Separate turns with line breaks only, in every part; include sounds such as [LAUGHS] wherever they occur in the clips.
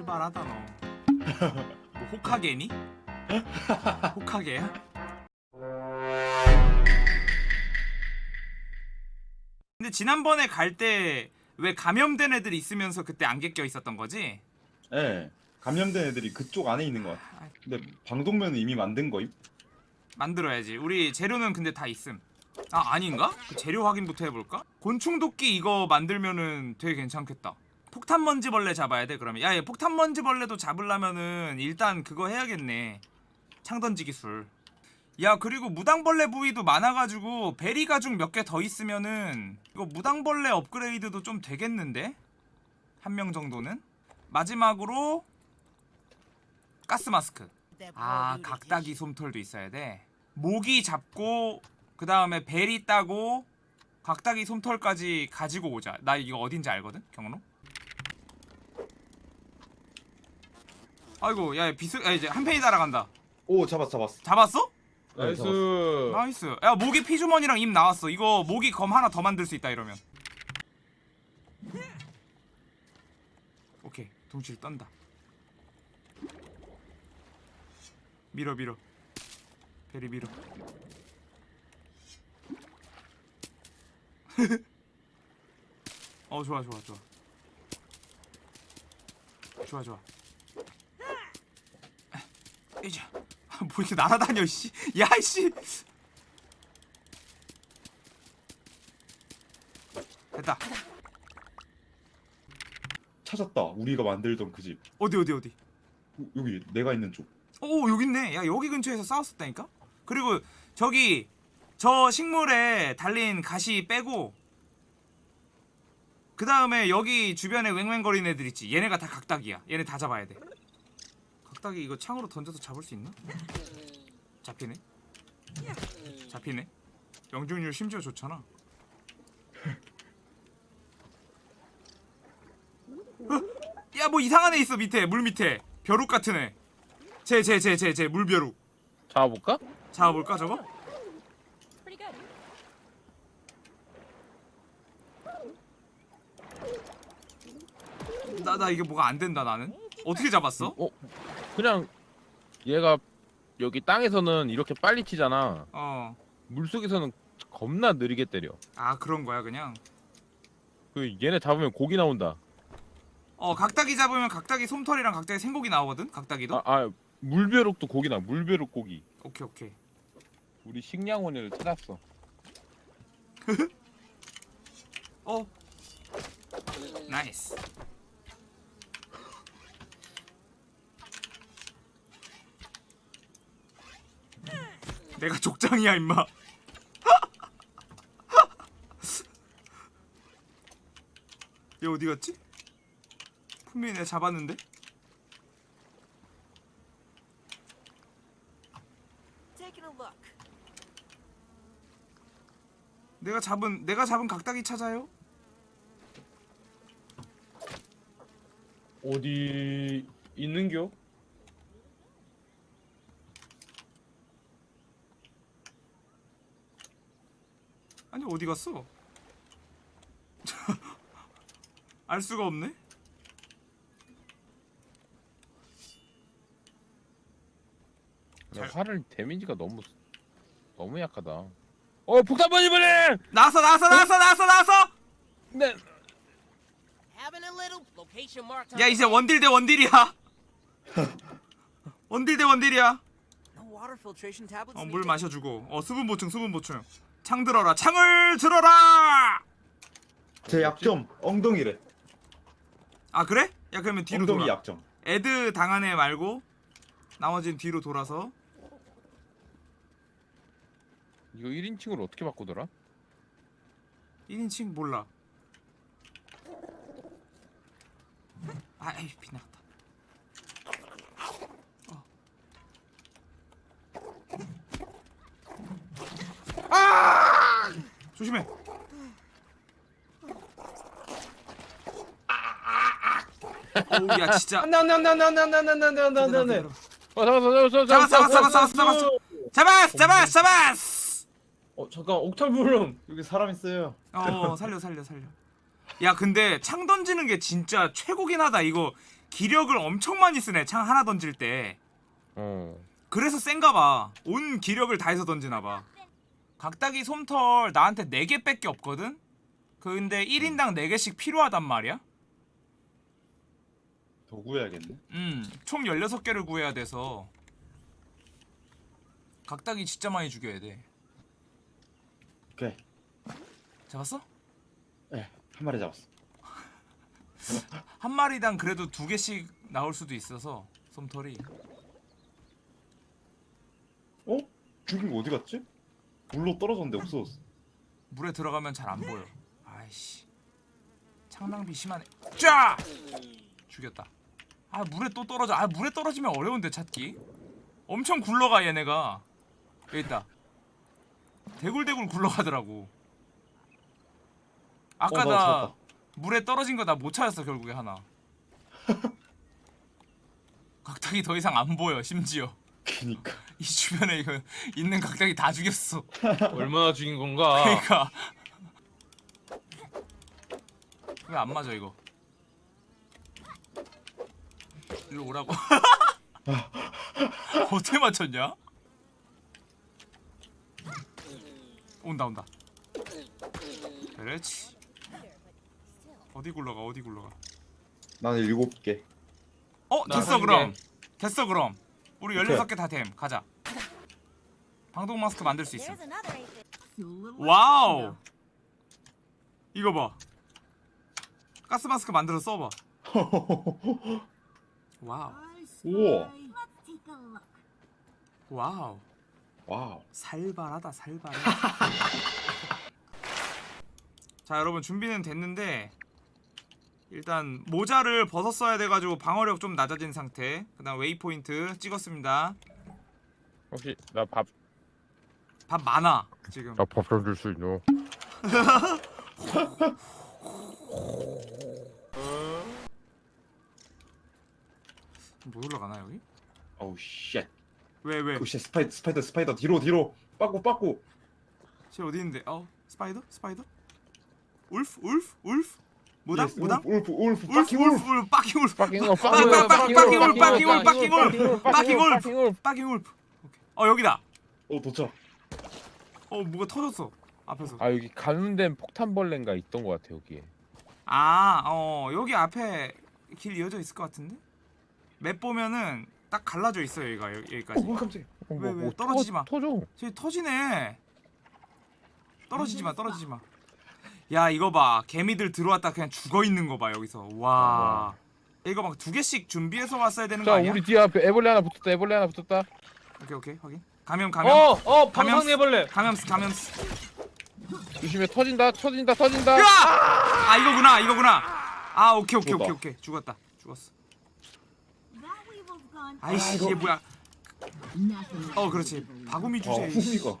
활발하다 너. 뭐 호카게니? 호카게야? 근데 지난번에 갈 때 왜 감염된 애들이 있으면서 그때 안개 껴 있었던 거지?
예. 감염된 애들이 그쪽 안에 있는 것 같아. 근데 방독면은 이미 만든 거임?
만들어야지. 우리 재료는 근데 다 있음. 아 아닌가? 그 재료 확인부터 해볼까? 곤충 도끼 이거 만들면은 되게 괜찮겠다. 폭탄 먼지벌레 잡아야 돼 그러면. 야얘 폭탄 먼지벌레도 잡으려면은 일단 그거 해야겠네. 창 던지 기 술. 야 그리고 무당벌레 부위도 많아가지고 베리 가죽 몇 개 더 있으면은 이거 무당벌레 업그레이드도 좀 되겠는데? 한 명 정도는? 마지막으로 가스 마스크. 아 각다기 솜털도 있어야 돼 모기 잡고 그 다음에 베리 따고 각다기 솜털까지 가지고 오자 나 이거 어딘지 알거든 경로 아이고 야 비스 야 이제 한 팬이 날아간다.
오 잡았어 잡았어.
잡았어?
네,
나이스.
잡았어.
나이스. 야 모기 피주머니랑 입 나왔어. 이거 모기 검 하나 더 만들 수 있다 이러면. 오케이. 동시에 떤다. 밀어 밀어. 베리 밀어. [LAUGHS] 어 좋아 좋아 좋아. 좋아 좋아 이제. 뭐 이렇게 날아다녀 씨. 야이씨. 됐다.
찾았다. 우리가 만들던 그 집.
어디 어디 어디?
오, 여기 내가 있는 쪽.
오 여기 있네. 야 여기 근처에서 싸웠었다니까? 그리고 저기 저 식물에 달린 가시 빼고 그 다음에 여기 주변에 왱왱거리는 애들 있지. 얘네가 다 각닭이야. 얘네 다 잡아야 돼 각닭이 이거 창으로 던져서 잡을 수 있나? 잡히네 잡히네 명중률 심지어 좋잖아 야 뭐 이상한 애 있어 밑에 물 밑에 벼룩 같은 애 쟤 쟤 쟤 쟤 쟤 물벼룩
잡아볼까?
잡아볼까 저거?
Pretty good.
나나 이게 뭐가 안 된다 나는 어떻게 잡았어?
어? 그냥 얘가 여기 땅에서는 이렇게 빨리 치잖아.
어.
물 속에서는 겁나 느리게 때려.
아 그런 거야 그냥.
그 얘네 잡으면 고기 나온다.
어 각다귀 잡으면 각다귀 솜털이랑 각다귀 생고기 나오거든. 각다귀도.
아, 아 물벼룩도 고기 나. 물벼룩 고기.
오케이 오케이.
우리 식량원을 찾았어. [LAUGHS]
어. nice. 내가 족장이야 임마. [LAUGHS] 얘 어디 갔지? 분명히 내가 잡았는데.
Taking a look.
내가 잡은 내가 잡은 각닭이 찾아요.
어디 있는겨?
아니 어디 갔어? [LAUGHS] 알 수가 없네. 잘-
활을 데미지가 너무 너무 약하다. 어 폭탄 번지버리!
나왔어 나왔어 나왔어 나왔어 나왔어.
네.
야 이제 원딜 대 원딜이야. [LAUGHS] 원딜 대 원딜이야.
No water filtration tablets.
어
needed.
물 마셔주고. 어 수분 보충 수분 보충. 창 들어라 창을 들어라.
제 약점 엉덩이래.
아 그래? 야 그러면 뒤로
엉덩이
돌아.
약점.
애드 당한 애 말고 나머지는 뒤로 돌아서.
이거 1인칭으로 어떻게 바꾸더라?
1인칭 몰라. 아, 에이, 빗나갔다. 아! 조심해. 어우, 야, 진짜.
안돼 안돼 안돼 안돼 안돼 안돼 안돼 안돼 안돼 안돼
어 잡았어 잡았어
잡았어, 잡았어, 잡았어, 잡았어. 잡았어, 잡았어, 잡았어.
어 잠깐 옥탈 부름
여기 사람 있어요.
어, 살려, 살려, 살려. 야, 근데 창 던지는 게 진짜 최고긴 하다. 이거 기력을 엄청 많이 쓰네 창 하나 던질 때
어.
그래서 센가 봐 온 기력을 다해서 던지나 봐 각다기 솜털 나한테 4개 밖에 없거든? 근데 1인당 4개씩 필요하단 말이야
더 구해야겠네.
음총 16개를 구해야 돼서 각다기 진짜 많이 죽여야 돼
오케이.
잡았어?
예, 한 마리 잡았어. [LAUGHS]
한 마리당 그래도 두 개씩 나올 수도 있어서 솜털이
어? 죽인 거 어디 갔지? 물로 떨어졌는데 없어졌어.
물에 들어가면 잘 안 보여. 아이씨. 창낭비 심하네. 쫙! 죽였다. 아 물에 또 떨어져. 아 물에 떨어지면 어려운데 찾기. 엄청 굴러가 얘네가. 여기 있다. 대굴대굴 굴러가더라고. 아까
어, 나.
물에 떨어진 거 나 못 찾았어 결국에 하나. [LAUGHS] 각탁이 더 이상 안 보여 심지어.
그니까.
이 주변에 이거 있는 각탁이 다 죽였어.
얼마나 죽인 건가?
그러니까 왜 안 맞아 이거 일로 오라고 [LAUGHS] 어떻게 맞췄냐 온다 온다 그렇지 어디 굴러가 어디 굴러가
나는 일곱 개.
어나
됐어
한
그럼
개.
됐어 그럼 우리
오케이.
16개 다 됨. 가자. 방독 마스크 만들 수 있어. Wow! 이거 봐. 가스 마스크 만들어 써 봐. [LAUGHS] Wow.
우와. Wow. Wow.
살발하다 살발해. [LAUGHS] 자 여러분 준비는 됐는데 일단 모자를 벗었어야 돼가지고 방어력 좀 낮아진 상태 그 다음 waypoint 찍었습니다
혹시 나밥나
밥 많아 지금
밥좀줄수 있노?
못 [LAUGHS] 올라가나 여기?
어우 shit.
왜 왜?
Oh shit. Spider spider spider 뒤로 뒤로. 빠꾸 빠꾸.
쟤 어디 있는데? 어 spider? Spider? Wolf? Wolf? Wolf? 무당? 무당?
Wolf wolf
wolf. Wolf fucking wolf wolf. Wolf fucking wolf fucking wolf fuck, fuck, fuck, fucking wolf,
fucking wolf, fucking
wolf, fucking wolf. Fucking wolf fucking wolf. 어 여기다
어 도착.
어 뭐가 터졌어 앞에서
아 여기 가는 데는 폭탄벌레인가 있던 것 같아 여기에
아어 여기 앞에 길 이어져 있을 것 같은데? 맵 보면은 딱 갈라져 있어요 여기가 여- 여기까지
어 깜짝이야.
어,
왜,
뭐,
왜?
뭐
떨어지지
터-
마.
터져
저기 터지네 떨어지지 마 떨어지지 마 야 이거 봐. 개미들 들어왔다 그냥 죽어 있는 거 봐 여기서. 와. 이거 막 두 개씩 준비해서 왔어야 되는
거자
아니야?
우리 뒤에 앞에 애벌레 하나 붙었다 애벌레 하나 붙었다.
오케이 오케이. 확인. 감염 감염.
어, 어,
감염-
방상해벌레.
감염스 감염스
조심해. 터진다 터진다 터진다.
으아! 아 이거구나 이거구나. 아 오케이 오케이 오케이
죽었다.
오케이. 죽었다. 죽었어.
That gone.
아이씨
이거-
이게 뭐야. 어 그렇지. 바구미
아
주제.
후미가.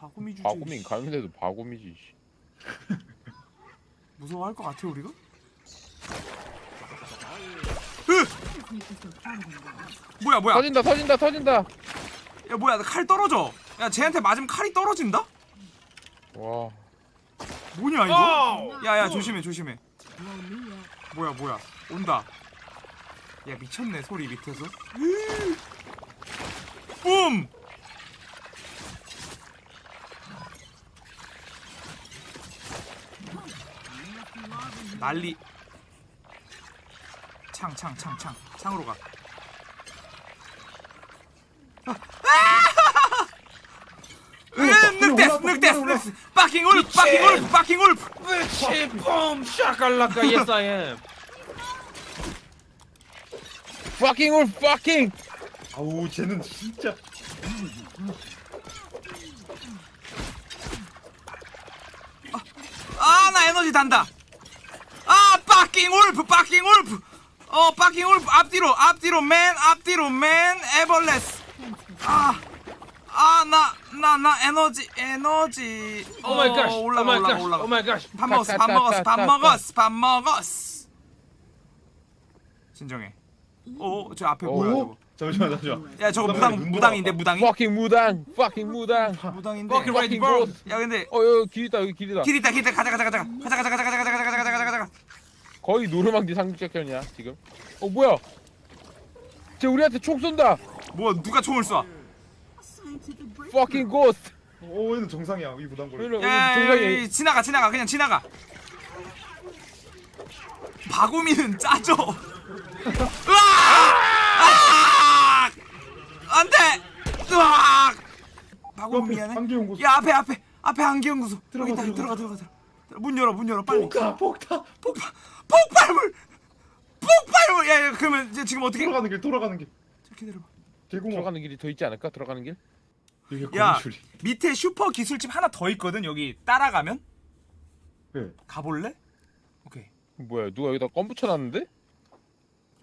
바구미
바구민
이씨.
가는데도 바구미지 씨. [LAUGHS]
무서워할 것 같아 우리가? 뭐야 뭐야
터진다 터진다 터진다
야 뭐야 칼 떨어져 야 쟤한테 맞으면 칼이 떨어진다?
와
뭐냐 이거?
어!
야야 조심해 조심해. 뭐야 뭐야 온다 야 미쳤네 소리 밑에서 [GASPS] 뿜 난리. 창 창 창 창. 창 으로 가. 으, 늑대스 늑대스 늑대스 빠킹 울프 빠킹 울프 빠킹 울프.
샤갈라카, yes I am.
fucking
아우 쟤는 진짜.
아 나 에너지 단다. 아 울프 빠킹 울프. 어 빠킹 울프. 앞뒤로 앞뒤로 맨 앞뒤로 맨 에벌레스 아아 나 나 나 에너지 에너지.
Oh my gosh, oh
올라가
my
올라가
gosh,
올라가.
Oh my gosh.
밥 먹었어 밥 먹었어 밥 먹었어 밥 먹었어. 진정해. 어저 앞에 뭐야 저거?
잠시만 잠시만.
야 저거
무당 눈
무당인데
돌아왔다.
무당이
fucking 무당 fucking 무당.
무당인데?
Fucking ready, bro.
야 근데
어 여기 길이다 여기 길이다.
길 있다 길 있다. 가자 가자 가자 가자 가자 가자 가자 가자 가자 가자 가자 가자
거 거의 노르망디 상륙작전이야 지금. 어 뭐야? 쟤 우리한테 총 쏜다.
뭐 누가 총을 쏴?
Fucking ghost.
오 얘는 정상이야 이 무당벌레
오늘
야,
정상이
지나가 지나가 그냥 지나가. 바구미는 짜져. 으악! 안돼. 으악! 바구미 미안해.
한기연구소
야 앞에 앞에 앞에 안기연구소.
들어가,
있다,
들어가.
들어가 들어가. 문 열어 문 열어 빨리.
폭타 폭타
폭발 폭발물 폭발물. 야, 야 그러면 이제 지금 어떻게?
돌아가는 길 돌아가는 길
자, 기다려봐.
개구멍
들어가는 길이 더 있지 않을까? 들어가는 길?
이게
야
거미줄이
밑에 슈퍼 기술집 하나 더 있거든 여기 따라가면
네.
가볼래? 오케이.
뭐야? 누가 여기다 껌 붙여놨는데?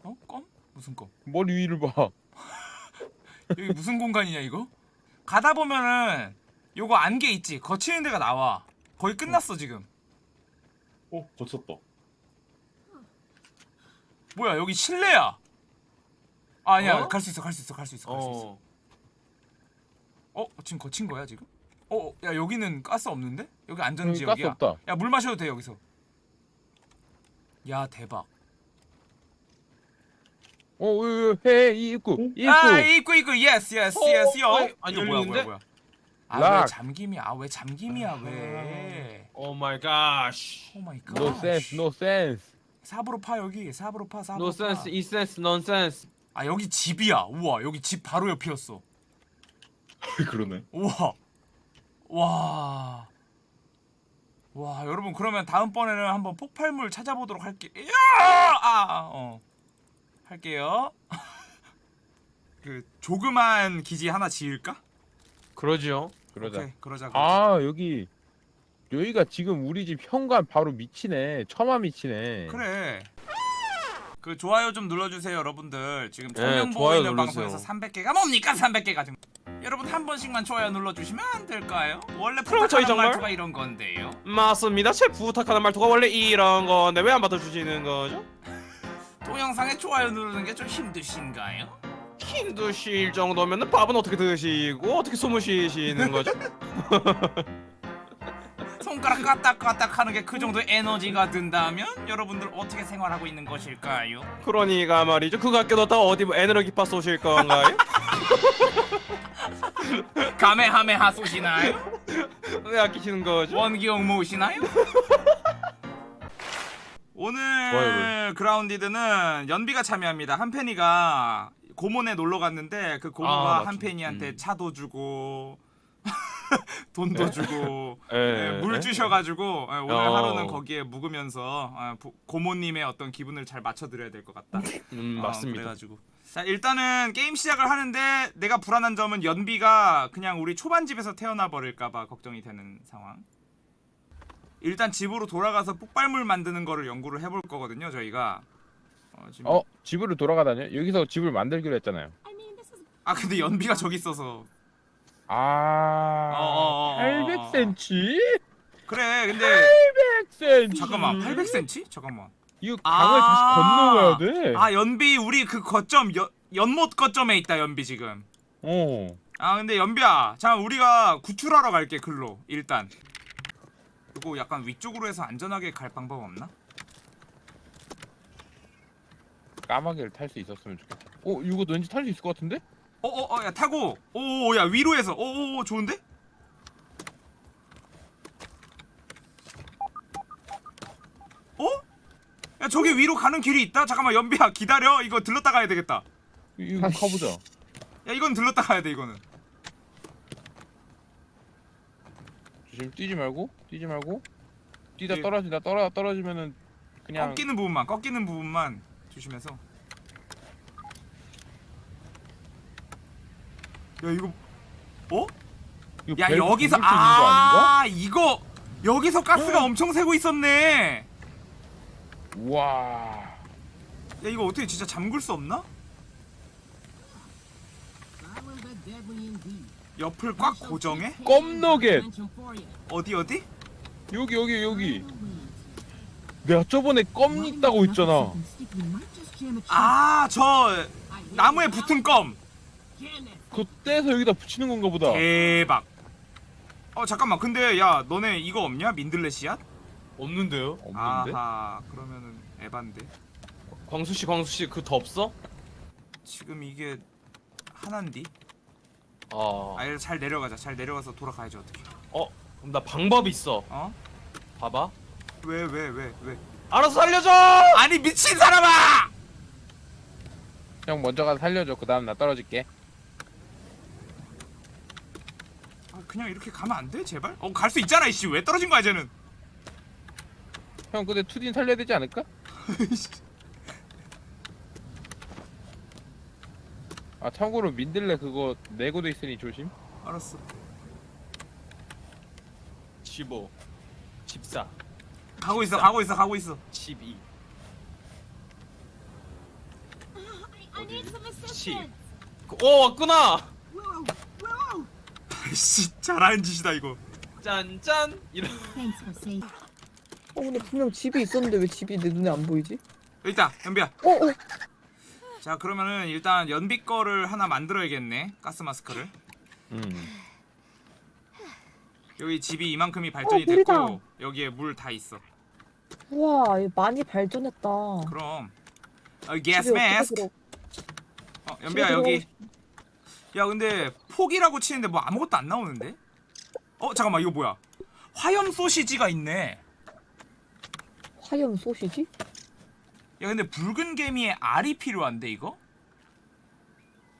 어? 껌? 무슨 껌?
머리 위를 봐. [LAUGHS]
여기 무슨 공간이냐 이거? 가다 보면은 요거 안개 있지 거치는 데가 나와 거의 끝났어 지금
어 거쳤다
뭐야 여기 실내야 아, 니야
어?
갈수 있어 갈 수 있어 갈 수 있어 갈 수 있어
어.
어 지금 거친 거야 지금 어, 어야 여기는 가스 없는데 여기 안전 지역이야 야물 마셔도 돼 여기서 야 대박
오, 해, 입구, 입구.
아, 입구, 입구,
yes,
yes, yes, yo.
아니,
뭐야, 뭐야, 뭐야. 아, 왜 잠김이야? 아, 왜 잠김이야, 왜?
Oh my
god. Oh my god.
No sense, no sense.
4부로 파 여기. 4부로 파 4부로
no sense 이센스 nonsense
아 여기 집이야. 우와 여기 집 바로 옆이었어. [LAUGHS]
그러네.
우와. 와. 와 여러분 그러면 다음번에는 한번 폭발물 찾아보도록 할게. 아, 어. 할게요. [LAUGHS] 그 조그만 기지 하나 지을까?
그러지요
그러자.
오케이, 그러자, 아, 그러자.
아 여기 여기가 지금 우리 집 현관 바로 밑이네. 처마 밑이네.
그래 그 좋아요 좀 눌러주세요 여러분들 지금
네,
천명 있는
눌러주세요.
방송에서 300개가 뭡니까 300개가 지금 여러분 한 번씩만 좋아요 눌러주시면 안 될까요? 원래 부탁하는? 말투가 이런 건데요
맞습니다. 제 부탁하는 말투가 원래 이런 건데 왜 안 받아주시는 거죠?
동영상에 좋아요 누르는 게 좀 힘드신가요?
힘드실 정도면 밥은 어떻게 드시고 어떻게 숨을 쉬시는 거죠? [LAUGHS]
손가락 까딱까딱 하는 게 그 정도의 에너지가 든다면 여러분들 어떻게 생활하고 있는 것일까요?
그러니까 말이죠. 그거 아껴뒀다 어디 뭐 에너지 파 쏘실 건가요? [LAUGHS]
가메하메하 쏘시나요? [LAUGHS]
왜 아끼시는 거죠?
원기용 모으시나요? [LAUGHS] 오늘
좋아요,
그라운디드는 연비가 참여합니다. 한펜이가 고몬에 놀러 갔는데 그 고모가
아.
한펜이한테
음.
차도 주고 [LAUGHS] 돈도
네?
주고
예, [LAUGHS]
예, 물
예.
주셔가지고 예, 오늘
어.
하루는 거기에 묵으면서 아, 부- 고모님의 어떤 기분을 잘 맞춰드려야 될 것 같다.
음,
어,
맞습니다.
그래가지고 자 일단은 게임 시작을 하는데 내가 불안한 점은 연비가 그냥 우리 초반 집에서 태어나 버릴까봐 걱정이 되는 상황. 일단 집으로 돌아가서 폭발물 만드는 거를 연구를 해볼 거거든요 저희가. 어, 지금...
어 집으로 돌아가다녀? 여기서 집을 만들기로 했잖아요.
아 근데 연비가 저기 있어서.
아
어, 어, 어, 어,
800cm?
그래 근데
800cm.
잠깐만 800cm? 잠깐만.
이거 강을 다시 건너가야 돼.
아 연비 우리 그 거점 연, 연못 거점에 있다 연비 지금.
어.
아 근데 연비야 자 우리가 구출하러 갈게 글로 일단 이거 약간 위쪽으로 해서 안전하게 갈 방법 없나?
까마귀를 탈 수 있었으면 좋겠다. 어 이거 왠지 탈 수 있을 것 같은데?
어어어 야 타고 오 야 위로 해서 오오 좋은데? 어? 야 저기 위로 가는 길이 있다? 잠깐만 연비야 기다려 이거 들렀다 가야 되겠다
이거 가보자.
야 이건 들렀다 가야 돼 이거는
조심 뛰지 말고 뛰지 말고 뛰다
예.
떨어진다 떨어 떨어지면은 그냥
꺾이는 부분만 꺾이는 부분만 조심해서 야 이거 어?
이거
야 여기서?
아
이거 여기서 가스가 엄청 새고 있었네
우와.
야 이거 어떻게 진짜 잠글 수 없나? 옆을 꽉 고정해?
껌너겟
어디 어디?
여기 여기 여기. 내가 저번에 껌 있다고 했잖아.
아 저 나무에 붙은 껌
그거 떼서 여기다 붙이는 건가 보다.
대박 어 잠깐만 근데 야 너네 이거 없냐? 민들레 씨앗?
없는데요?
없는데?
아하 그러면은 에반데
광수 씨, 광수 씨그더 없어?
지금 이게 하나인디?
아,
아 이거 잘 내려가자 잘 내려가서 돌아가야지 어떻게
어, 그럼 나 방법이 있어.
어?
봐봐.
왜왜 왜 왜,
알아서 살려줘.
아니 미친 사람아!
형 먼저 가서 살려줘. 그 다음 나 떨어질게.
아, 그냥 이렇게 가면 안 돼? 제발? 어 갈 수 있잖아 이씨 왜 떨어진 거야 쟤는
형 근데 투딘 살려야 되지 않을까? [LAUGHS] 아 참고로 민들레 그거 내고도 있으니 조심.
알았어
15, 14,
가고 있어 가고 있어 가고 있어
12.
I need some assistance.
그- 오, 왔구나.
씨 잘하는 짓이다 이거
짠짠. 이런.
어 근데 분명 집이 있었는데 왜 집이 내 눈에 안 보이지?
있다 연비야
어 어.
자 그러면은 일단 연비 거를 하나 만들어야겠네 가스 마스크를
음.
여기 집이 이만큼이 발전이
어.
됐고 여기에 물 다 있어
우와 얘 많이 발전했다.
그럼 어, 마스크
들어-
어, 연비야 여기 야 근데 폭이라고 치는데 뭐 아무것도 안 나오는데? 어 잠깐만 이거 뭐야 화염 소시지가 있네
화염 소시지?
야 근데 붉은 개미의 알이 필요한데 이거?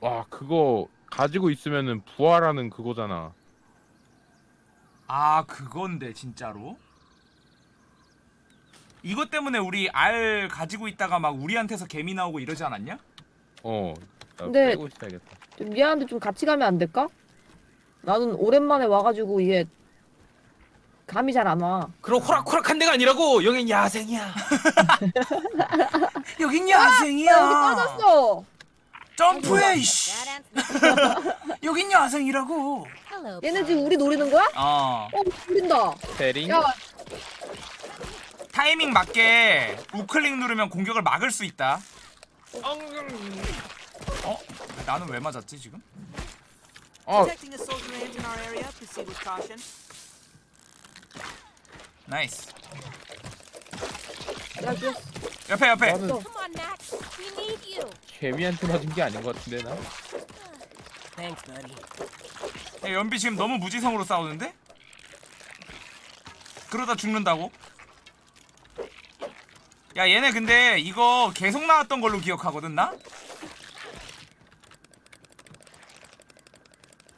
와 그거 가지고 있으면은 부활하는 그거잖아.
아 그건데 진짜로? 이것 때문에 우리 알 가지고 있다가 막 우리한테서 개미 나오고 이러지 않았냐?
어. 나
근데-
빼고 있어야겠다.
좀 미안한데 좀 같이 가면 안 될까? 나는 오랜만에 와가지고 이게 감이 잘 안 와.
그럼 호락호락한 데가 아니라고. 여긴 야생이야. [LAUGHS]
여긴
야 여기 빠졌어.
점프해 이씨
That answers.
여긴 야생이라고.
얘네 지금 우리 노리는 거야?
어
어 노린다.
세링.
야
타이밍 맞게 우클릭 누르면 공격을 막을 수 있다 어? 나는 왜 맞았지 지금?
어.
Nice
야, 그
옆에 옆에
나는. 개미한테 맞은 게 아닌 것 같은데 나.
야, 연비 지금 너무 무지성으로 싸우는데? 그러다 죽는다고? 야 얘네 근데 이거 계속 나왔던 걸로 기억하거든 나?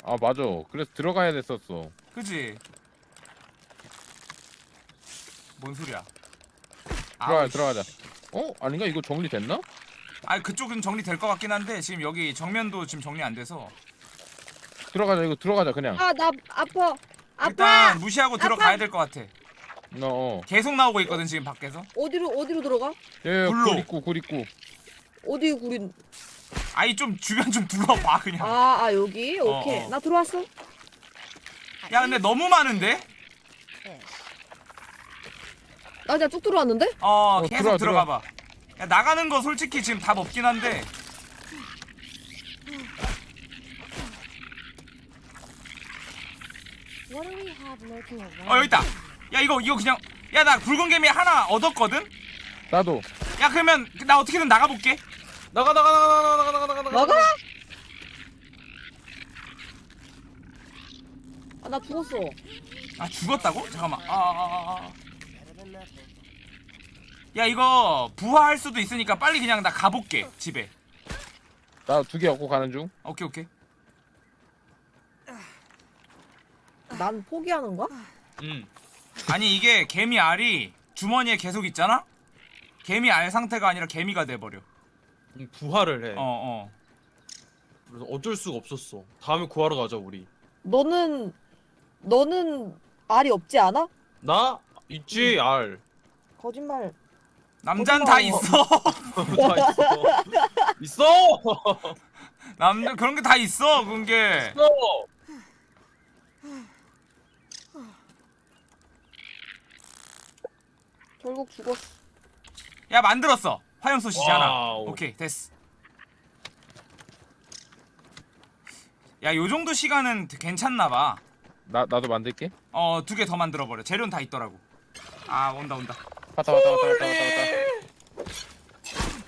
아 맞아. 그래서 들어가야 됐었어.
그지? 뭔 소리야
들어가
아우,
들어가자. 어 아닌가 이거 정리됐나?
아 그쪽은 정리될 것 같긴 한데 지금 여기 정면도 지금 정리 안 돼서
들어가자 이거 들어가자 그냥.
아 나 아파. 아파.
일단 무시하고 들어가야
아파.
될것 같아
어. 어.
계속 나오고 있거든 지금 밖에서
어디로 어디로 들어가?
예,
굴로.
굴 있고 굴 있고.
어디 구린?
아이 좀 주변 좀 둘러봐 그냥
아, 아 여기
어,
오케이.
어.
나 들어왔어.
야 근데 너무 많은데?
나 그냥 쭉 들어왔는데?
어,
어,
계속
들어와,
들어가 봐. 야, 나가는 거 솔직히 지금 답 없긴 한데.
What do we have lurking around?
어, 여기 있다. 야, 이거 이거 그냥 야, 나 붉은 개미 하나 얻었거든.
나도.
야, 그러면 나 어떻게든 나가 볼게.
나가 나가 나가 나가 나가 나가 나가 나가.
나가? 아나 죽었어.
아, 죽었다고? 잠깐만. 아, 아, 아, 아.
Nothing.
야, 이거 부화할 수도 있으니까 빨리 그냥 나 가볼게. 집에.
나 두 개 얻고 가는 중.
오케이, 오케이.
난 포기하는 거야?
음.
아니, 이게 개미 알이 주머니에 계속 있잖아? 개미 알 상태가 아니라 개미가 돼 버려.
음, 부활을 해.
어, 어.
그래서 어쩔 수가 없었어. 다음에 구하러 가자 우리.
너는 너는 알이 없지 않아?
나 있지 알.
거짓말.
남잔 다. 있어.
다 [LAUGHS] 있어. 있어. [LAUGHS]
남자 그런 게 다 있어. 그런 게.
있어.
결국 죽었어.
야 만들었어 화염 소시지 하나
wow.
오케이 됐어 야 요정도 시간은 괜찮나봐
나 나도 만들게.
어 두 개 더 만들어버려 재료는 다 있더라고 아 온다 온다
왔다 왔다 왔다 왔다 왔다 왔다.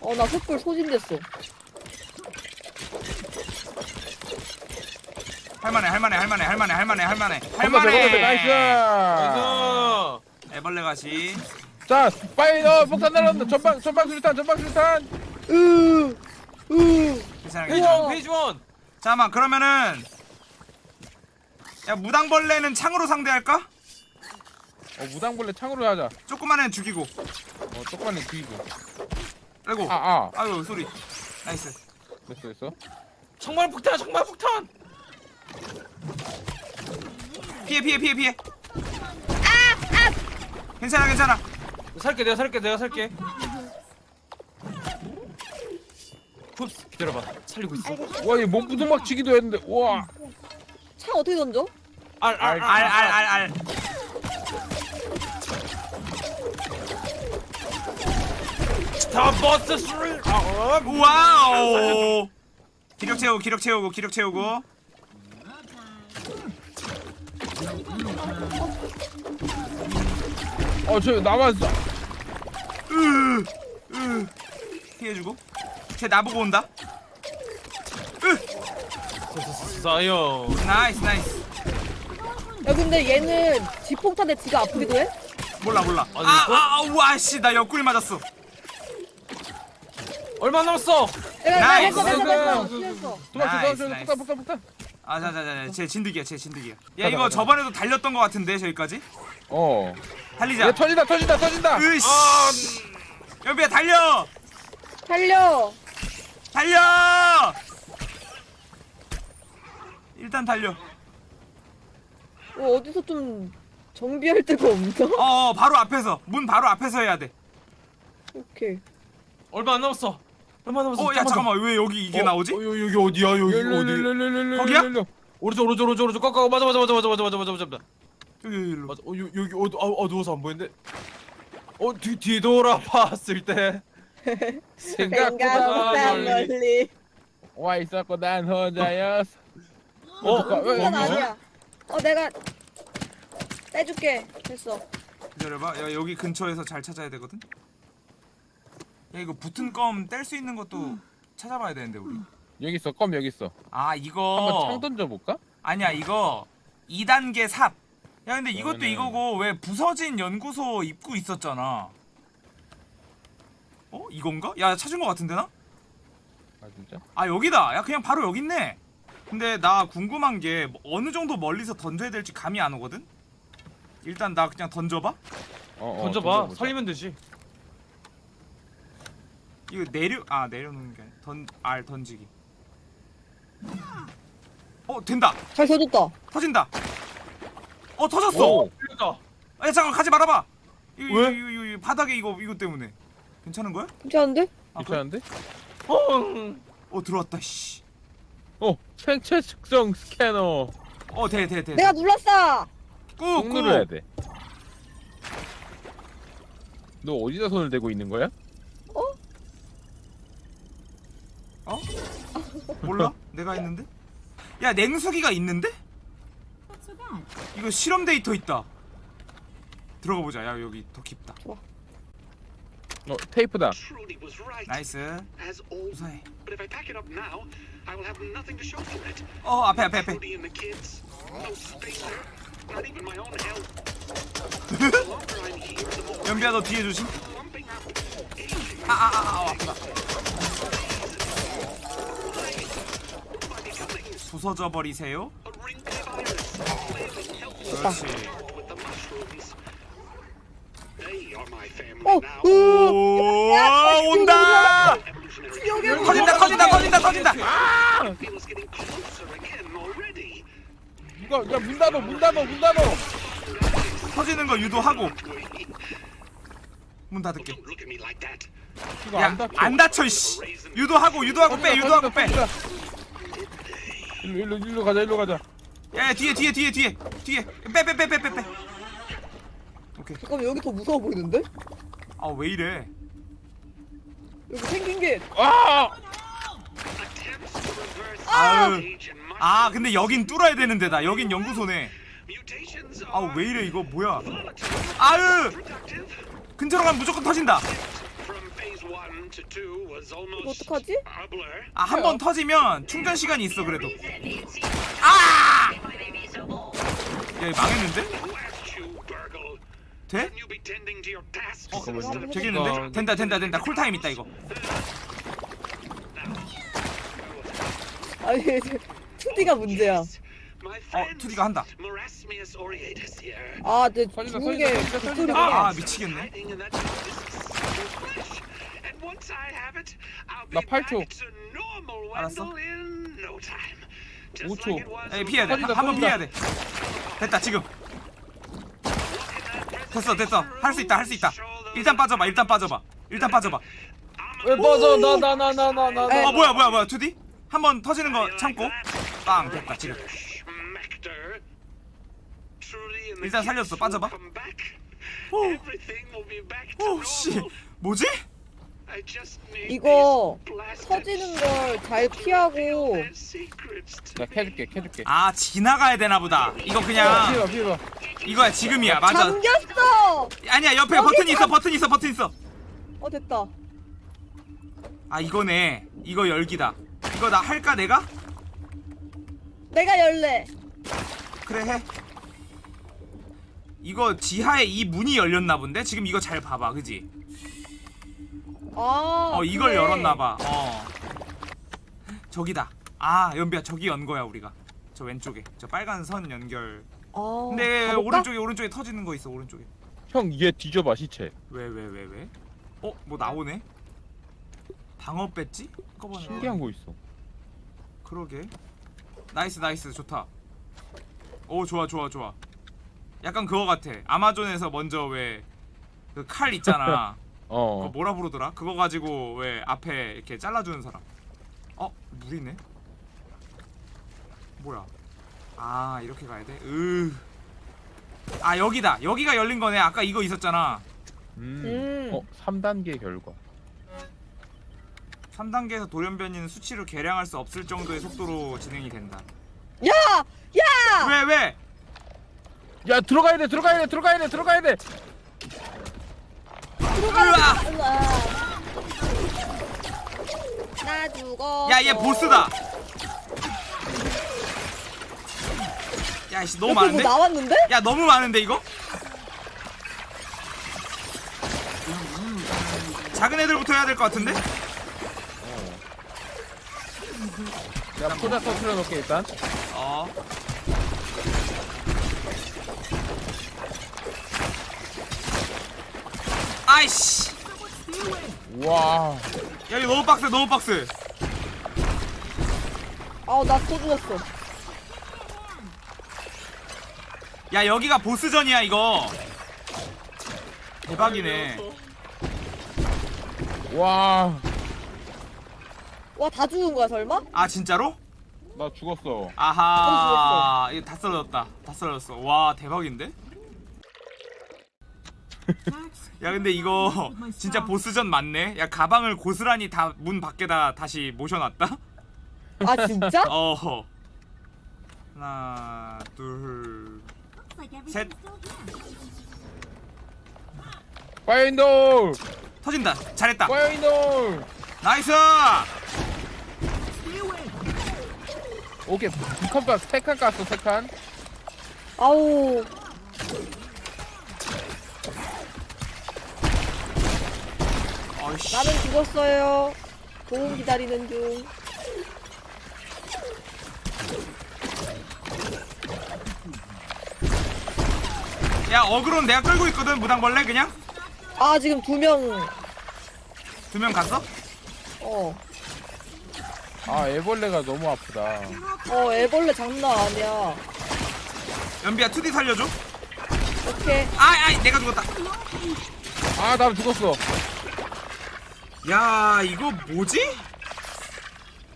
어, 나 횃불 소진됐어.
할만해 할만해 할만해 할만해 할만해 할만해
건너뛰어, nice
할만해
Nice.
애벌레 가시
자 빨리 어 폭탄 날라온다. 전방 전방 수류탄 전방 수류탄.
으, 으.
괜찮아
phase
괜찮아
one, phase one.
잠깐만 그러면은 야 무당벌레는 창으로 상대할까?
어 무당벌레 창으로 하자.
조그만 애는 죽이고.
어 똑바로 뒤고.
아이고.
아아.
Are you sorry. 나이스.
됐어 됐어.
정말 폭탄, 정말 폭탄.
피해 피해 피해 피해. 괜찮아 괜찮아
살게, 내가 살게, 내가 살게. 쿱스 기다려봐. 살리고 있어.
와 얘 몸부둥막 치기도 했는데 우와
창 어떻게 던져?
알, 알, 알,
알 알 알알
다 버스 스릴. 아, 어.
와우 기력 채우고 기력 채우고 기력 채우고
어 저 남았어
으, 으. 피해주고 쟤 나보고 온다
사요.
나이스 나이스
야, 근데 얘는 지폭탄에 지가 아프기도 해?
몰라 몰라
아니, 이거?
아아와씨나 옆구리 맞았어
얼마 남았어?
내가 nice. 했어, 했어.
나이스.
피했어.
도망쳐
nice,
도망쳐
nice.
폭탄 폭탄 폭탄
아 자 자 자 제 진드기야 제 진드기야. 야 이거
가자.
저번에도 달렸던 것 같은데 저기까지?
어.
달리자.
얘 터진다 터진다 터진다.
으씨. 연비야 달려!
달려.
달려! 일단 달려.
어, 어디서 좀 정비할 데가 없나?
어 어, 바로 앞에서. 문 바로 앞에서 해야
오케이.
얼마 안 남았어. 얼마 남았어?
돼어야 잠깐만 왜 여기 이게
어,
나오지
어, 여기, 여기 어디야? 여기 어디?
거기야?
오른쪽, 오른쪽, 오른쪽, 오른쪽. 꺾어. 맞아, 맞아, 맞아, 맞아, 맞아, 맞아, 맞아, 맞아.
여기 여기로
맞아. 어, 여, 여기 어두, 어, 어두워서 안 보이는데. 어, 뒤 뒤돌아봤을 때.
생각보다
멀리.
와 있었고 난 혼자였어
어,
그건
왜, 왜?
아니야. 어, 내가 빼줄게. 됐어.
기다려봐 야 여기 근처에서 잘 찾아야 되거든 야 이거 붙은 껌 뗄 수 있는 것도 찾아봐야 되는데 우리
여기 있어 껌 여기 있어
아
한번
이거
창 던져볼까?
아니야 이거 2단계 삽. 야 근데 이것도
그러면은-
이거고 왜 부서진 연구소 입구 있었잖아. 어 이건가? 야 찾은 거 같은데 나?
아 진짜?
아 여기다. 야 그냥 바로 여기 있네. 근데 나 궁금한 게 어느 정도 멀리서 던져야 될지 감이 안 오거든. 일단 나 그냥 던져봐.
어, 어,
던져봐.
던져보자.
살리면 되지.
이거 내려 아 내려놓는 게 던 알 던지기. 어 된다.
잘 켜줬다.
터진다. 어 터졌어.
오.
그러니까.
아 잠깐 가지 말아봐. 이거,
왜?
이거, 이거, 이거 바닥에 이거 이거 때문에 괜찮은 거야?
괜찮은데?
아?
괜찮은데?
어.
어 들어왔다 씨.
어 생체 측정 스캐너
어돼 돼 돼.
내가 눌렀어.
꾹
꾹꾹.
눌러야 돼. 너 어디다 손을 대고 있는 거야?
몰라? 내가 했는데? 야 냉수기가 있는데? 이거 실험 데이터 있다. 들어가 보자. 야 여기 더 깊다.
어 테이프다.
Trudy was right,
나이스.
as always.
무사해.
But if I pack it up now, I will have nothing to show for it.
어 앞에 앞에 앞에.
Trudy and the kids, no space there, not even my own health. the longer I'm here, the more
연비야 너 뒤에 조심.
clumping up, aging.
아아아 아, 아, 아프다. 부서져 버리세요. 그렇지.
어.
오 온다.
Evolutionary
터진다 터진다 터진다 터진다.
feel is getting closer again already.
누가 야문 닫어 문 닫어 문 닫어.
터지는 거 유도하고 문 닫을게. 안야
닫혀.
안 다쳐 씨. 유도하고 유도하고 빼 유도하고 빼.
일로 일로 일로 가자 일로 가자.
야, 야 뒤에 뒤에 뒤에 뒤에 뒤에 빼 빼 빼 빼 빼 빼. 오케이.
잠깐만 여기 더 무서워 보이는데?
아 왜 이래?
여기 생긴 게
아!
아유.
and
아 근데 여긴 뚫어야 되는데 나 여긴 연구소네.
mutations
아
are
왜 이래 이거 뭐야? 아유 근처로 가면 무조건 터진다.
from phase one to do was almost
이거 어떡하지?
아 한 번 터지면 충전 시간이 있어 그래도 아! 야 이거 망했는데? 돼? 어, 되겠는데? 된다 된다 된다 쿨타임 있다 이거
아니 2D가 문제야.
어 2D가 한다.
아, 내 죽은 게.
아, 아 미치겠네
Hiding in that disc's flesh. And once I have it, I'll be
나
back
8초.
to normal
알았어.
Wendell in no time. Just
5초.
like it was
에이 피해야
살린다,
돼한 번
살린다.
피해야 돼 됐다 지금 됐어 됐어 할 수 있다 할 수 있다 일단 빠져봐 일단 빠져봐 일단 빠져봐
왜 빠져 나 나 나 나 나나
에.
어 뭐야 뭐야 뭐야 2D? 한번 터지는 거 참고 빵 됐다 지금 일단 살렸어, 빠져봐. 오. 오씨. 뭐지?
이거 터지는 걸 잘 피하고
나 캐줄게 캐줄게
아 지나가야 되나 보다 이거 그냥
피해봐
이거야 지금이야 맞아
잠겼어.
아니야 옆에 버튼 있어 버튼 있어 버튼 있어
어 됐다.
아 이거네 이거 열기다 이거 나 할까 내가?
내가 열래.
그래 해 이거 지하에 이 문이 열렸나 본데? 지금 이거 잘 봐봐 그지?
아.
어 이걸
그래.
열었나 봐 어 저기다 아 연비야 저기 연 거야 우리가 저 왼쪽에 저 빨간 선 연결
아.
근데
가볼까?
오른쪽에 오른쪽에 터지는 거 있어 오른쪽에
형 얘 뒤져봐 시체
왜 왜 왜 왜, 어? 뭐 나오네? 방어 배지? 꺼보네
신기한 거 있어
그러게 nice nice 좋다 오 좋아 좋아 좋아 약간 그거 같아 아마존에서 먼저 왜 그 칼 있잖아 [LAUGHS]
어
뭐라 부르더라? 그거 가지고 왜 앞에 이렇게 잘라주는 사람 어? 물이네? 뭐야 아 이렇게 가야 돼? 으. 아 여기다 여기가 열린 거네 아까 이거 있었잖아
음.
음.
어 3단계 결과
3단계에서 돌연변이는 수치를 계량할 수 없을 정도의 속도로 진행이 된다
야! 야!
왜 왜?
야 들어가야 돼 들어가야 돼 들어가야 돼 들어가야 돼.
나 죽어.
야 얘 보스다 야 씨 너무
옆에 뭐
많은데?
나왔는데?
야 너무 많은데 이거? 작은 애들부터 해야 될 것 같은데?
야 포자 터트려 놓게 일단
어 아이씨
와
야 이거 너무 빡세 너무 빡세
아, 나또 죽었어.
야 여기가 보스전이야 이거 대박이네
와,
와, 다 죽은 거야, 설마?
아 진짜로?
나 죽었어.
아하 이거 다 썰렸다 다 썰렸어 와 대박인데? [LAUGHS] 야 근데 이거 진짜 보스전 맞네 야 가방을 고스란히 다 문 밖에다 다시 모셔놨다
아, 진짜? [LAUGHS]
어허 하나 둘
Looks like
Set.
everything's still here.
파이인돌,
터진다 잘했다
파이인돌.
나이스
오케이, 두칸 깠어, 세칸 깠어, 세 칸.
아우.
어이씨
나는 죽었어요. 도움 기다리는 중.
야 어그론 내가 끌고 있거든 무당벌레 그냥
아, 지금 두 명.
두 명 갔어?
어.
아, 애벌레가 너무 아프다.
어, 애벌레 장난 아니야.
연비야 2D 살려줘
오케이.
아이 아이 내가 죽었다
아, 나 죽었어.
야 이거 뭐지?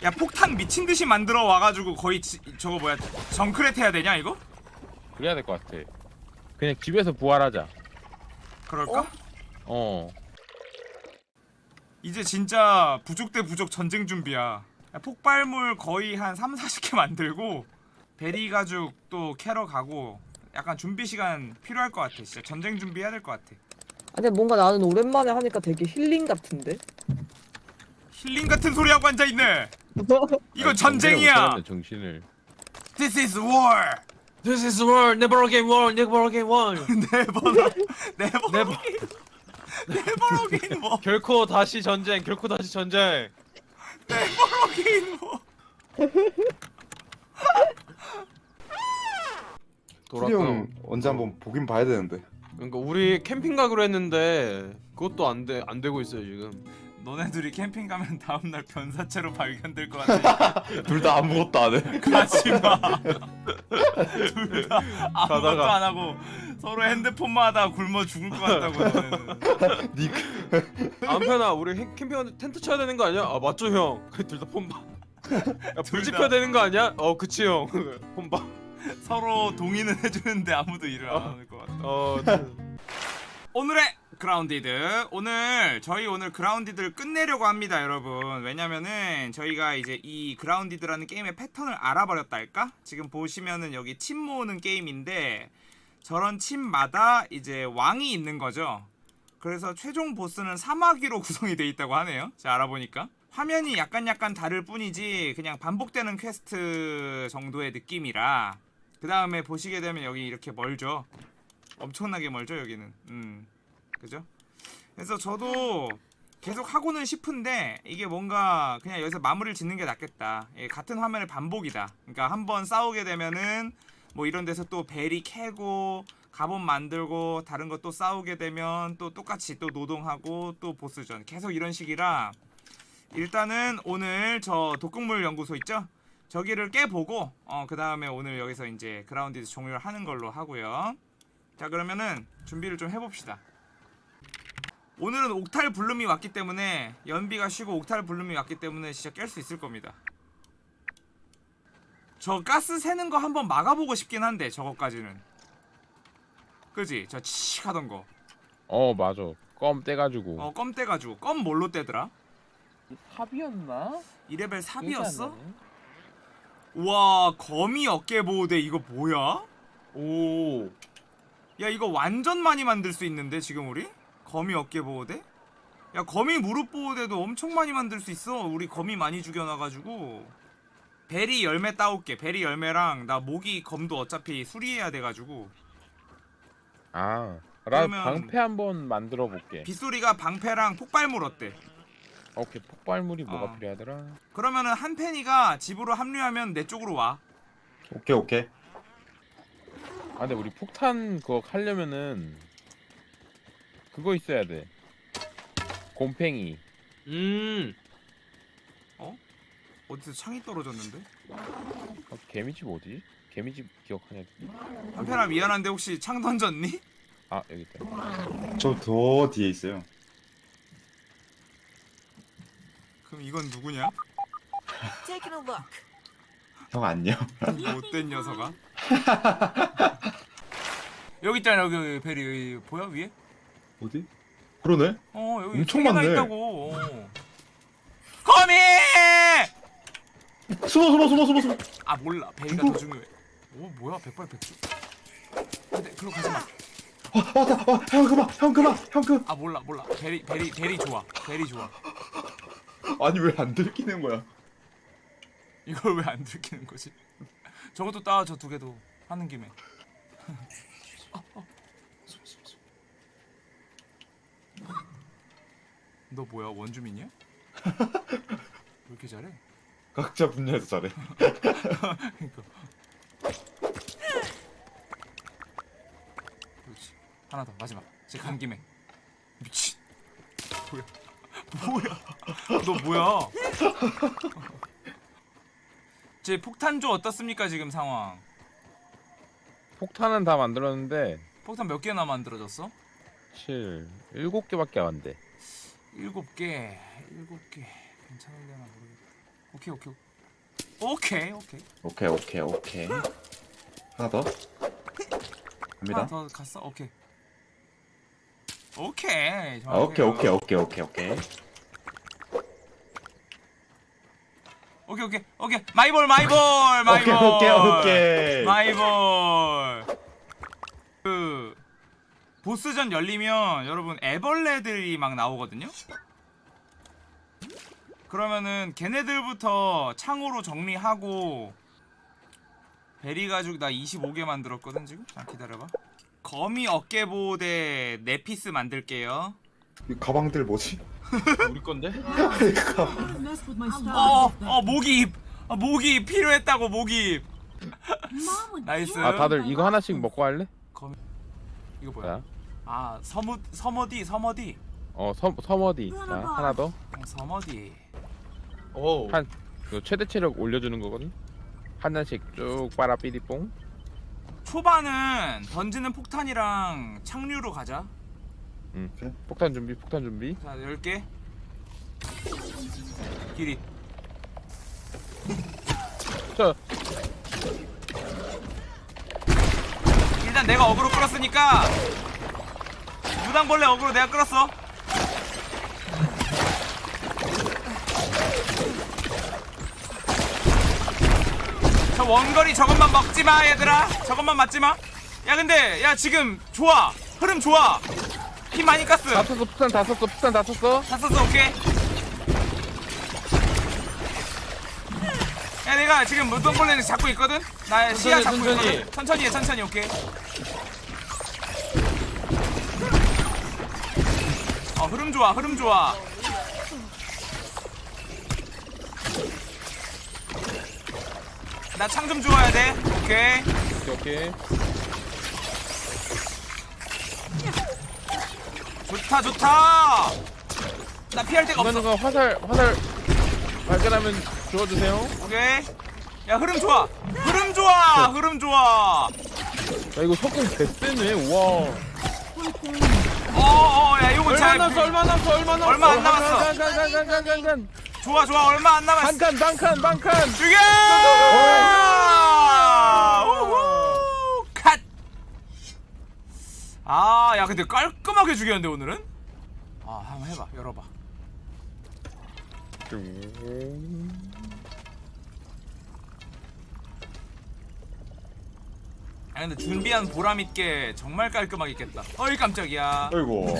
야 폭탄 미친 듯이 만들어 와가지고 거의 지, 저거 뭐야 정크렛 해야 되냐 이거?
그래야 될 것 같아. 그냥 집에서 부활하자.
그럴까?
어?
어.
이제 진짜 부족 대 부족 전쟁 준비야 야, 폭발물 거의 한 3, 40개 만들고 베리 가죽 또 캐러 가고 약간 준비 시간 필요할 것 같아 진짜 전쟁 준비해야 될 것 같아
아, 근데 뭔가 나는 오랜만에 하니까 되게 힐링 같은데?
힐링 같은 소리 하고 앉아 있네. 이거 전쟁이야.
정신을.
This is war.
This is war, never again war, never again war.
Never, never,
Never.
again. Never again war.
결코 다시 전쟁, 결코 다시 전쟁.
Never again war.
형 언제 한번 보긴 봐야 되는데.
그러니까 우리 캠핑 가기로 했는데 그것도 안 돼, 안 되고 있어요 지금.
너네들이 캠핑 가면 다음 날 변사체로 발견될 것 같아. [LAUGHS]
둘 다 아무것도 안 해.
가지 마. [LAUGHS] 둘 다 아무것도
가다가.
안 하고 서로 핸드폰만 하다가 굶어 죽을 것 같다고.
니
안편아 우리 캠- 캠핑하는데 텐트 쳐야 되는 거 아니야? 아 맞죠 형. 둘 다 폰봐. 야,
불둘
지펴야
다.
되는 거 아니야? 어 그치 형. [LAUGHS] 폰봐.
서로 동의는 해주는데 아무도 일을 안 하는 것 같아.
어.
오늘의 그라운디드. 오늘 저희 오늘 그라운디드를 끝내려고 합니다 여러분. 왜냐면은 저희가 이제 이 그라운디드라는 게임의 패턴을 알아버렸달까? 지금 보시면은 여기 칩 모으는 게임인데 저런 칩마다 이제 왕이 있는 거죠. 그래서 최종 보스는 사마귀로 [LAUGHS] 구성이 돼 있다고 하네요. 제가 알아보니까. 화면이 약간 약간 다를 뿐이지 그냥 반복되는 퀘스트 정도의 느낌이라 그 다음에 보시게 되면 여기 이렇게 멀죠? 엄청나게 멀죠 여기는. 음. 그죠? 그래서 저도 계속 하고는 싶은데 이게 뭔가 그냥 여기서 마무리를 짓는 게 낫겠다. 예, 같은 화면의 반복이다. 그러니까 한번 싸우게 되면은 뭐 이런 데서 또 베리 캐고 갑옷 만들고 다른 거 또 싸우게 되면 또 똑같이 또 노동하고 또 보스전. 계속 이런 식이라 일단은 오늘 저 독극물 연구소 있죠 저기를 깨보고 어, 그 다음에 오늘 여기서 이제 그라운디드 종료를 하는 걸로 하고요 자 그러면은 준비를 좀 해봅시다 오늘은 옥탈 블룸이 왔기 때문에 연비가 쉬고 옥탈 블룸이 왔기 때문에 진짜 깰 수 있을 겁니다 저 가스 새는 거 한번 막아보고 싶긴 한데 저거까지는 그지? 저 치익 하던
거어 맞아. 껌 떼가지고.
어, 껌 떼가지고 껌 뭘로 떼더라?
삽이었나?
2레벨 3이었어? 우와 거미 어깨 보호대 이거 뭐야?
오.
야 이거 완전 많이 만들 수 있는데 지금 우리? 거미 어깨 보호대? 야 거미 무릎 보호대도 엄청 많이 만들 수 있어 우리 거미 많이 죽여놔가지고 베리 열매 따올게 베리 열매랑 나 모기 검도 어차피 수리해야 돼가지고
아, 나
그러면-
방패 한번 만들어 볼게.
빗소리가 방패랑 폭발물 어때?
오케이, 폭발물이 뭐가
어.
필요하더라?
그러면은 한펜이가 집으로 합류하면 내 쪽으로 와
오케이 오케이.
아, 근데 우리 폭탄 그거 하려면은 그거 있어야 돼. 곰팽이.
음.
어디서 창이 떨어졌는데?
어, 개미집 어디지? 개미집 기억하냐?
한펜아 미안한데 혹시 창 던졌니?
아, 여기 있다.
저 더 뒤에 있어요.
그럼 이건 누구냐?
형 안녕. [LAUGHS]
못된 녀석아. [LAUGHS] 여기 있잖아 여기, 여기 베리 여기 보여 위에?
어디? 그러네.
어 여기
엄청 많네.
있다고. 어. 거미!
숨어 숨어 숨어 숨어 숨어.
아 몰라 berry가? 더 중요해. 오 뭐야 백발백중. 근데 글로 가지 마.
어 왔다. 어 형 그만 형 그만 형 그.
아 몰라 몰라 berry berry berry 좋아 berry 좋아.
아니 왜 안 들키는 거야?
이걸 왜 안 들키는 거지? [LAUGHS] 저것도 따 저 두 개도 하는 김에. [LAUGHS] 너 뭐야 원주민이야? [LAUGHS] 왜 이렇게 잘해?
각자 분야에서 잘해.
그러니까. 그렇지. 하나 더 마지막. 이제 간 김에. 미친. 뭐야? 뭐야? 너 뭐야? 제 폭탄조 어떻습니까 지금 상황?
폭탄은 다 만들었는데
폭탄 몇 개나 만들어졌어?
7, 7개밖에 안 돼.
일곱 개. 일곱 개. 괜찮을려나 모르겠다. 오케이 오케이. 오케이 오케이.
오케이 오케이 오케이. 하나 더.
하나
갑니다.
더 갔어? 오케이. 오케이.
아, 오케이
정확해요.
오케이 오케이 오케이 오케이.
오케이 오케이 오케이 마이볼 마이볼 마이볼
오케이 오케이 오케이.
마이볼 그 보스전 열리면 여러분 애벌레들이 막 나오거든요 그러면은 걔네들부터 창으로 정리하고 berry 가죽 나 25개 만들었거든 지금. 자 기다려봐. 거미 어깨보호대 네 piece 만들게요.
이 가방들 뭐지? [LAUGHS]
우리 건데?
Style.
어, 어 모기잎. 어, 모기잎 필요했다고
would
나이스.
아 다들 이거 하나씩 먹고 할래?
이거 뭐야?
자,
아 서무 서머디 서머디.
어 섬, 섬어디 자 하나 더
어, 서머디.
오.
한- 이거 최대 체력 올려주는 거거든 한 잔씩 쭉 빨아 삐리뽕
초반은 던지는 폭탄이랑 착류로 가자.
폭탄 준비 폭탄 준비
자, 10개. 길이.
자
일단 내가 어그로 끌었으니까 무당벌레 어그로 내가 끌었어. 원거리 저것만 먹지 마, 얘들아. 저것만 맞지 마. 야, 근데 야 지금 좋아. 흐름 좋아. 피 많이 깠어.
다 썼어 폭탄 다 썼어 폭탄 다 썼어
다 썼어 오케이 야 내가 지금 무덤벌레를 잡고 있거든 나 시야 잡고
천천히.
있거든 천천히 해 천천히 오케이 어 흐름 좋아 흐름 좋아 나 창 좀 주워야 돼. 오케이.
오케이 오케이.
좋다 좋다. 나 피할 데가 없어.
거 화살 화살 발견하면 주워주세요.
오케이. 야 흐름 좋아. 흐름 좋아 흐름 좋아.
야 이거 석궁 개쎄네. 우와.
어어 야 요거
얼마
잘
남았어? 얼마 남았어? 얼마 남았어?
얼마 안 남았어
간 간 간 간 간 간
좋아 좋아. 얼마 안 남았어
반칸 반칸 반칸.
죽여 우후! 컷아야 근데 깔끔하게 죽였는데 오늘은? 아 한번 해봐. 열어봐. 아 근데 준비한 보람 있게 정말 깔끔하게 깼다. 어이 깜짝이야.
아이고.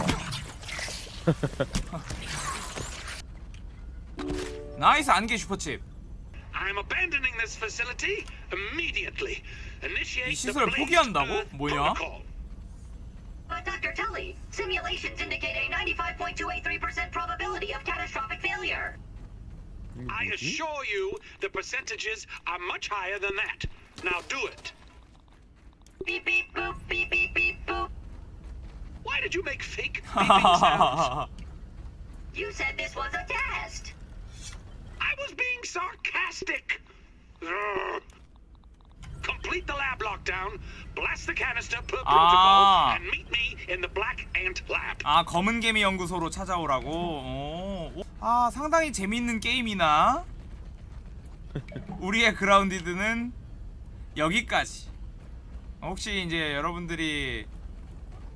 [LAUGHS]
나이스 안개 슈퍼칩
I'm abandoning this facility immediately. Initiate
이
the
시설을
Blaze
포기한다고?
Earth
뭐냐?
protocol.
But Dr. Tully, simulations indicate a 95.283% probability of catastrophic failure.
I assure you, the percentages are much higher than that. Now do it.
Beep beep boop, beep beep beep boop.
Why did you make fake beeping [LAUGHS] sounds?
You said this was a test.
I was being sarcastic. Ugh. Complete the lab lockdown, blast the canister per
Ah.
protocol, and meet me in the Black Ant Lab.
아 검은 개미 연구소로 찾아오라고. 오. 아 상당히 재밌는 게임이나 우리의 그라운디드는 여기까지. 혹시 이제 여러분들이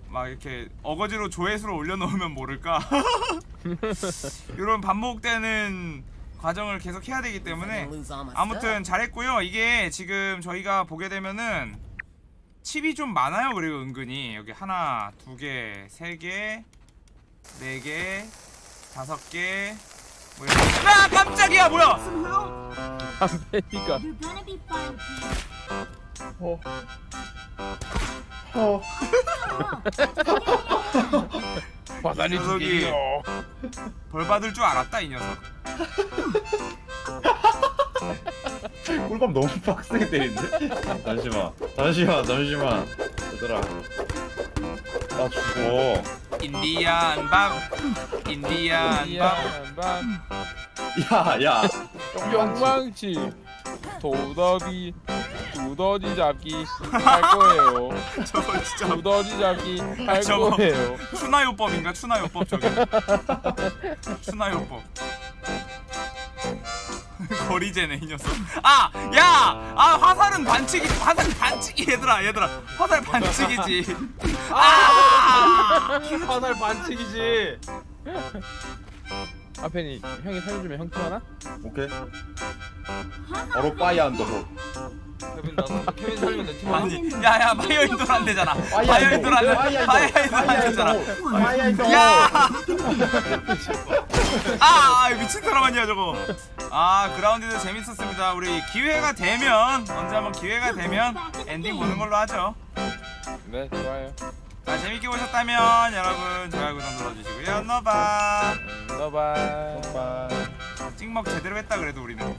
막 이렇게 어거지로 조회수를 올려놓으면 모를까 이런 반복되는 과정을 계속 해야 되기 때문에 아무튼. 잘했고요. 이게 지금 저희가 보게 되면은 칩이 좀 많아요. 그리고 은근히 여기 하나, 두 개, 세 개, 네 개, 다섯 개. 뭐 이렇게. 아 깜짝이야 뭐야?
fine, Pete.
어. 어. [LAUGHS] [LAUGHS]
화살이 이두
녀석이
개요
벌 받을 줄 알았다 이 녀석. [LAUGHS]
꿀밤 너무 빡세게 때리는데? 잠시만. 잠시만. 잠시만. 얘들아. 나 죽어.
인디안 밥, 인디안 밥.
미안 반
야, 야.
영망치 도더비 두더지 잡기 할 거예요 [LAUGHS]
저거 진짜
두더지 잡기 할
저거.
거예요
추나요법인가? 추나요법 저게. [LAUGHS] 추나요법. [LAUGHS] 거리제네 이 녀석. 아, 야, 아 화살은 반칙이, 화살 반칙이 얘들아, 얘들아, 화살 반칙이지. 아,
화살 반칙이지.
아펜이 형이 살려주면 형 팀하나?
오케이. 어로 빠이 안 더고.
케빈 나도 케빈 살면 내 팀.
아니, 야, 야, 마이어 인도를 안 되잖아. 마이어
안
돼.
빠이 안
되잖아.
더.
야, [LAUGHS] 아, 아 미친 사람 아니야 저거 아 그라운드도 재밌었습니다 우리 기회가 되면 언제 한번 기회가 되면 엔딩 보는 걸로 하죠
네 좋아요
자 재밌게 보셨다면 여러분 좋아요 구독 눌러주시고요. 너바.
너바.
찍먹 제대로 했다 그래도 우리는